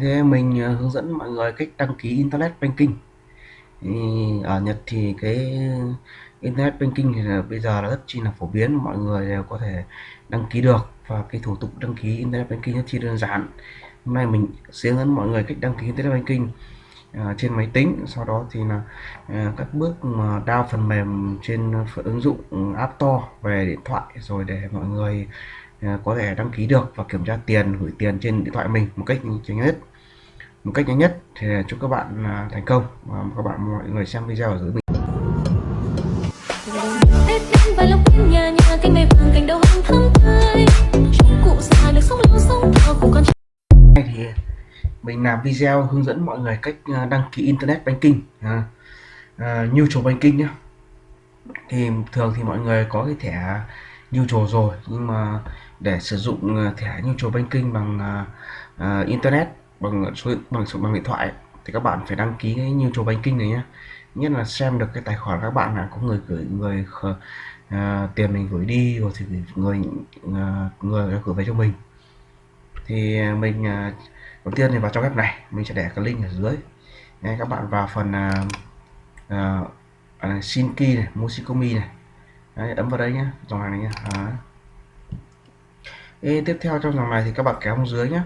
thế mình ờ, hướng dẫn mọi người cách đăng ký internet banking. Thì ở Nhật thì cái internet banking thì là bây giờ là rất chi là phổ biến mọi người đều có thể đăng ký được và cái thủ tục đăng ký internet banking rất chi đơn giản. Hôm nay mình sẽ hướng dẫn mọi người cách đăng ký internet banking à, trên máy tính sau đó thì là à, các bước mà download phần mềm trên ứng dụng App Store về điện thoại rồi để mọi người có thể đăng ký được và kiểm tra tiền gửi tiền trên điện thoại mình một cách nhanh nhất. Một cách nhanh nhất thì chúc các bạn à, thành công và các bạn mọi người xem video ở dưới mình. Tết đến vài lộc quên nhà nhà canh mây vàng cành đầu hồng thắm tươi. Chúng cụ già được sống lâu sống thọ cùng con Đây thì mình làm video hướng dẫn mọi người cách à, đăng ký internet banking à, à, neutral banking nhé thì thường thì mọi người có cái thẻ neutral rồi nhưng mà để sử dụng ờ, thẻ thẻ chùa banking bằng uh, internet bằng số bằng bằng điện thoại thì các bạn phải đăng ký cái neutral banking này nhé nhất là xem được cái tài khoản các bạn là có người gửi người uh, tiền mình gửi đi rồi thì người uh, người đã gửi về cho mình. Thì mình uh, đầu tiên thì vào trong web này mình sẽ để cái link ở dưới. Đây, các bạn vào phần uh, uh, xin key này musikomi này. Đấy, ấn vào đây nhé dòng hàng này nhé à. Ê, tiếp theo trong dòng này thì các bạn kéo xuống dưới nhé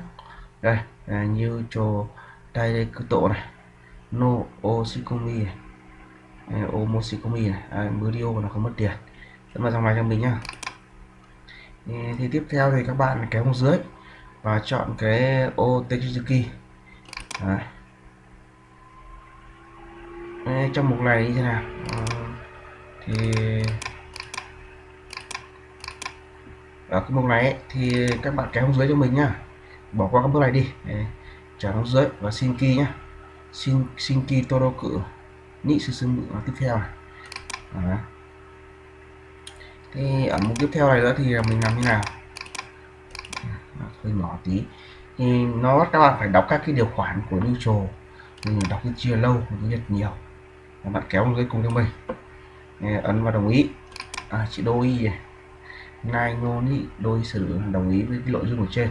đây là như cho đây đây cứ tổ này. No osikomi này. Omosikomi này. À, video nó không mất tiền. Ấn vào dòng này cho mình nhá. Thì, thì tiếp theo thì các bạn kéo xuống dưới và chọn cái ô Techizuki trong mục này như thế nào? À, thì ở cái mục này ấy, thì các bạn kéo xuống dưới cho mình nhá. Bỏ qua các bước này đi. Trả xuống dưới và xin kỳ nhá. Xin xin key cự nị sư sư tiếp theo này. À. thì ở mục tiếp theo này nữa thì mình làm như nào? Hơi nhỏ tí. Thì nó bắt các bạn phải đọc các cái điều khoản của neutral. Mình đọc cái chia lâu mình nhật nhiều. Các bạn kéo dưới cùng cho mình. Ấn vào đồng ý. À, chị đôi này nai ngôn ý đôi xử đồng ý với cái nội dung ở trên.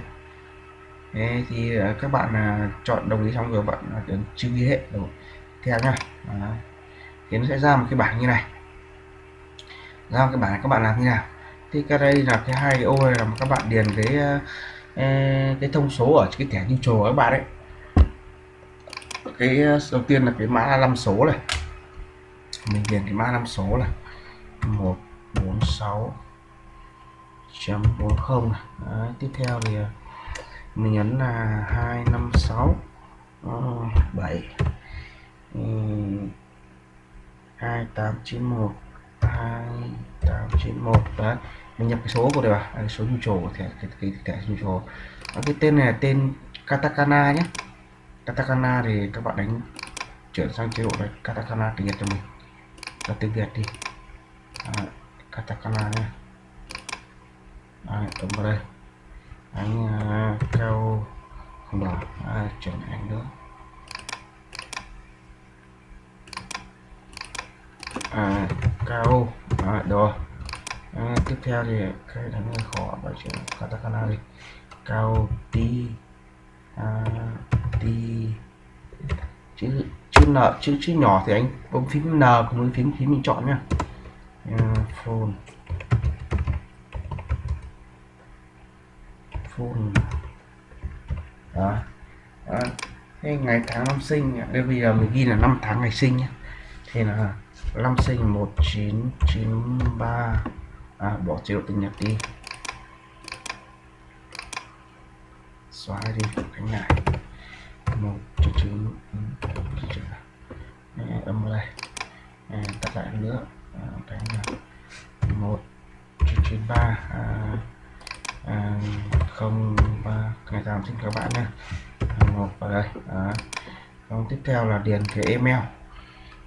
Thế thì à, các bạn à, chọn đồng ý xong rồi bạn à, ấn chữ ghi hệ rồi. Theo nhá. Thì nó sẽ ra một cái bảng như này. Ra một cái bảng này các bạn làm như nào? Thì cái đây là cái hai cái ô này là các bạn điền cái e, cái thông số ở cái thẻ neutral các bạn đấy cái đầu tiên là cái mã 5 số này. Mình điền cái mã 5 số là 146 chấm 40. Đấy, tiếp theo thì à, mình nhấn là 256 7 2891 2891 đấy mình nhập cái số của đây à, cái số nhu trổ thẻ cái cái thẻ nhu trổ. Cái tên này là tên katakana nhé. Katakana thì các bạn đánh chuyển sang chế độ này katakana tiếng nhật cho mình. Là tiếng việt đi. À, katakana nhé à, tổng vào đây. Anh à, cao không đỏ à, chuyển anh nữa à, cao à, đồ. À, tiếp theo thì cái đánh hơi khó và chuyển katakana đi. Cao ti. À, ti. Chữ chữ n chữ chữ nhỏ thì anh bấm phím n cùng với phím phím mình chọn nha. Phone. Phone đó. đó. Thế ngày tháng năm sinh đây bây giờ mình ghi là năm tháng ngày sinh nhé thì là năm sinh 1993 à, bỏ chế độ tiếng Nhật đi. Xóa đi cánh lại. Một chữ chữ âm vào đây. Tắt lại nữa. Cái là một chữ chín ba. À, à, không ba ngày càng xin các bạn nha một vào đây đó. Còn tiếp theo là điền cái email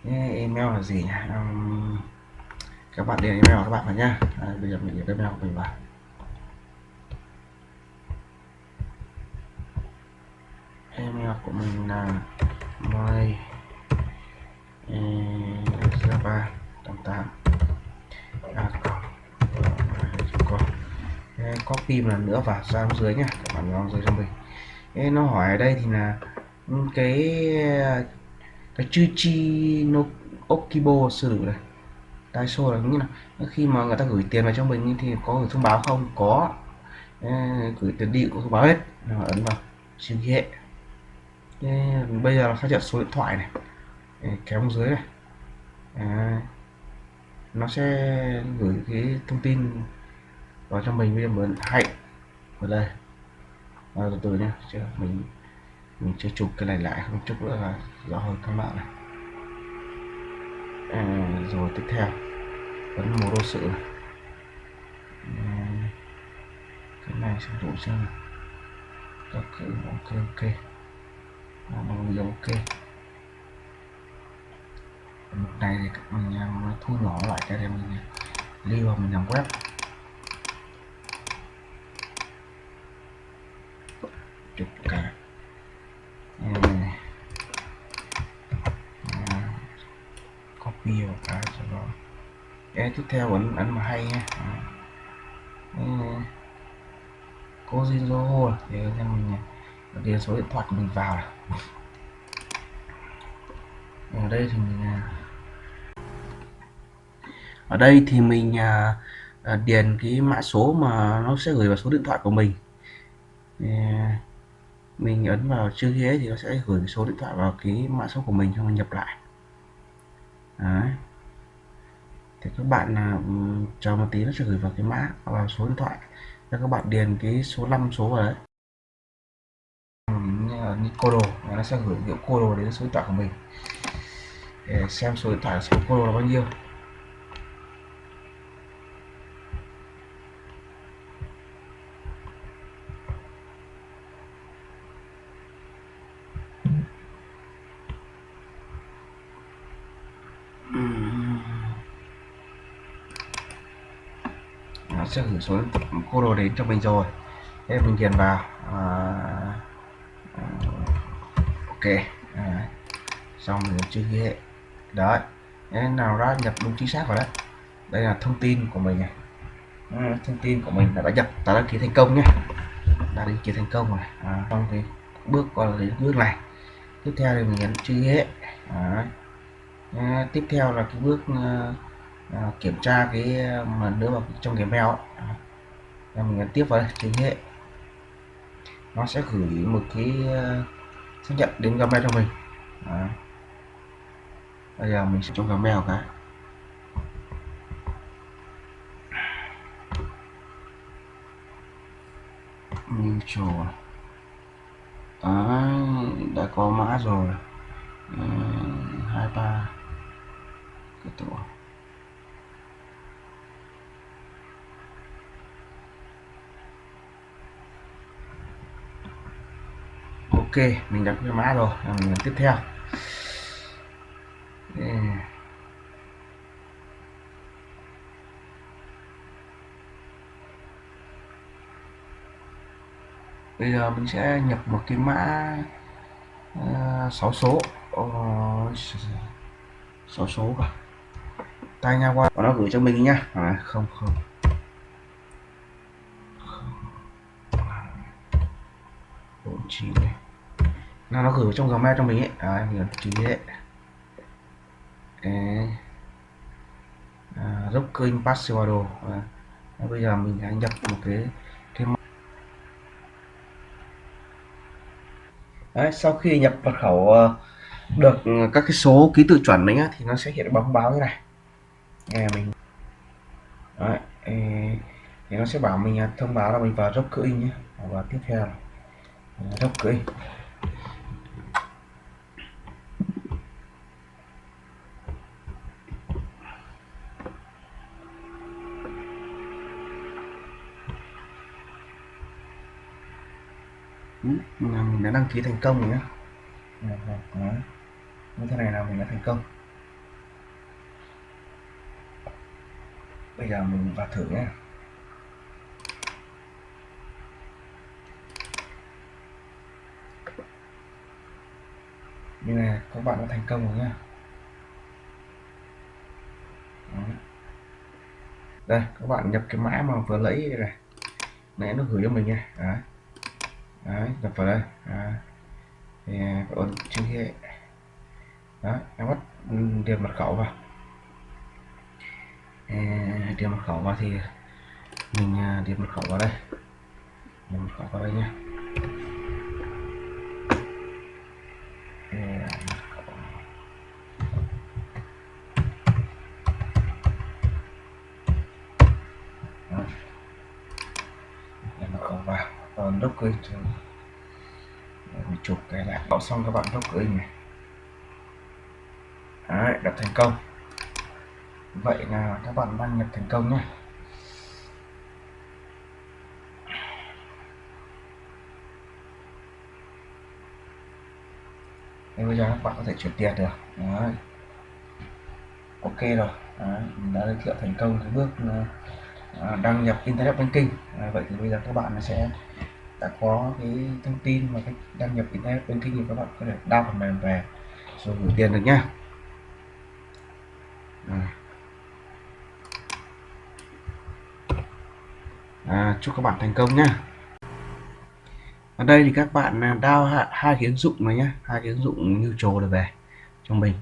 cái email là gì nhỉ um, các bạn điền email các bạn vào nha. à, bây giờ mình điền email của mình vào email của mình là my java 88 copy một lần nữa vào ra dưới nhá các bạn dưới cho mình Ê, nó hỏi ở đây thì là ừ, cái cái chư chi no okibo sử dụng này. Daiso là như là khi mà người ta gửi tiền vào cho mình thì có gửi thông báo không? Có. Ê, gửi tiền đi cũng thông báo hết. Rồi ấn vào siêu hệ. Bây giờ là phát nhận số điện thoại này. Ê, kéo dưới này. À, nó sẽ gửi cái thông tin vào cho mình bây giờ mình hạnh. Vào đây. À, từ từ nhé chứ mình mình chưa chụp cái này lại không chút nữa là rõ hơn các bạn này. À, rồi tiếp theo. Vẫn một đô sự này. À, cái này sẽ đủ chưa? Các cử ok ok. À, bằng ok? Mục này thì mình thu nhỏ lại cho em mình lưu vào mình làm web. Chục cả. Copy vào cái cho đó cái tiếp theo vẫn ảnh mà hay nha cô Jinzo thì cho mình điền số điện thoại của mình vào ở đây thì mình à, ở đây thì mình à, à, điền cái mã số mà nó sẽ gửi vào số điện thoại của mình mình ấn vào chữ ghế thì nó sẽ gửi số điện thoại vào cái mã số của mình cho mình nhập lại. Đấy. thì các bạn là chờ một tí nó sẽ gửi vào cái mã, vào số điện thoại. Cho các bạn điền cái số 5 số vào đấy. Như cô đồ nó sẽ gửi hiệu cô đồ đến số điện thoại của mình. Để xem số điện thoại số cô đồ là bao nhiêu nó sẽ gửi xuống cô đồ đến cho mình rồi. Thế mình điền vào. À, à ok. À, xong mình chữ hệ. Đấy. Thế nào ra nhập đúng chính xác vào đấy đây là thông tin của mình này. À, thông tin của mình đã, đã nhập. Đã đăng ký thành công nhé. Đã đăng ký thành công rồi. À, trong cái bước qua đến bước này. Tiếp theo thì mình nhấn chữ ghế à, tiếp theo là cái bước uh, à, kiểm tra cái ờ, mà đưa vào trong cái mail. À, mình nhấn tiếp vào đây chữ hệ. Nó sẽ gửi một cái uh, xác nhận đến Gmail cho mình. À. bây giờ mình sẽ trong Gmail cái mutual. À, đã có mã rồi hai ba cái tổ ok mình đã cái mã rồi mình nhấn tiếp theo. Bây giờ mình sẽ nhập một cái mã uh, 6 số. Uh, 6 số cả tay nha qua. Nó gửi cho mình nhá. À, không không. Bốn chín này là nó gửi trong gmail cho mình ấy. Đấy mình chữ ấy à, Rocking Password à, bây giờ mình sẽ nhập một cái thêm. đấy, sau khi nhập mật khẩu ờ, được các cái số ký tự chuẩn đấy nhá thì nó sẽ hiện bóng báo như này. Nghe mình. Đấy, e. thì nó sẽ bảo mình à, thông báo là mình vào Rocking nhé. Và tiếp theo là à, Rocking là mình đã đăng ký thành công rồi nhé dạ, dạ, dạ. như thế này là mình đã thành công. Bây giờ mình vào thử nhé như này, các bạn đã thành công rồi nhé đây, các bạn nhập cái mã mà vừa lấy này. Nãy nó gửi cho mình nha. Đấy đấy đập vào đây. Đấy. thì ấn chữ hệ đó em bắt ừ, điền mật khẩu vào. Điền à, mật khẩu vào thì mình à, điền mật khẩu vào đây. Điền mật khẩu vào đây nhé đốc cơ cho mình chụp cái lại bảo xong các bạn docker này Đấy, đặt thành công. Vậy là các bạn đăng nhập thành công nhé. Bây giờ các bạn có thể chuyển tiền được. Đấy. ok rồi. Đấy, mình đã giới thiệu thành công cái bước ờ, đăng nhập internet banking. Đấy, vậy thì bây giờ các bạn sẽ đã có cái thông tin và cách đăng nhập internet banking thì các bạn có thể download phần mềm về. Rồi gửi tiền được nhá. À. À, chúc các bạn thành công nhá. Ở đây thì các bạn à, download hai cái ứng dụng này nhé hai cái ứng dụng như trồ được về cho mình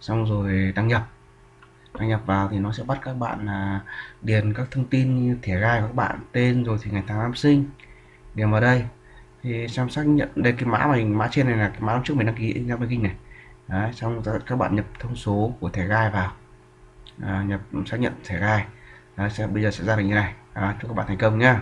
xong rồi đăng nhập. Đăng nhập vào thì nó sẽ bắt các bạn là điền các thông tin như thẻ gai của các bạn tên rồi thì ngày tháng năm sinh điền vào đây. Thì xem xác nhận đây cái mã mình mã trên này là cái mã trước mình đăng ký internet banking này. Đấy, xong các bạn nhập thông số của thẻ gai vào. À, nhập xác nhận thẻ gai. Đấy, sẽ, bây giờ sẽ ra được như này. À, chúc các bạn thành công nhé.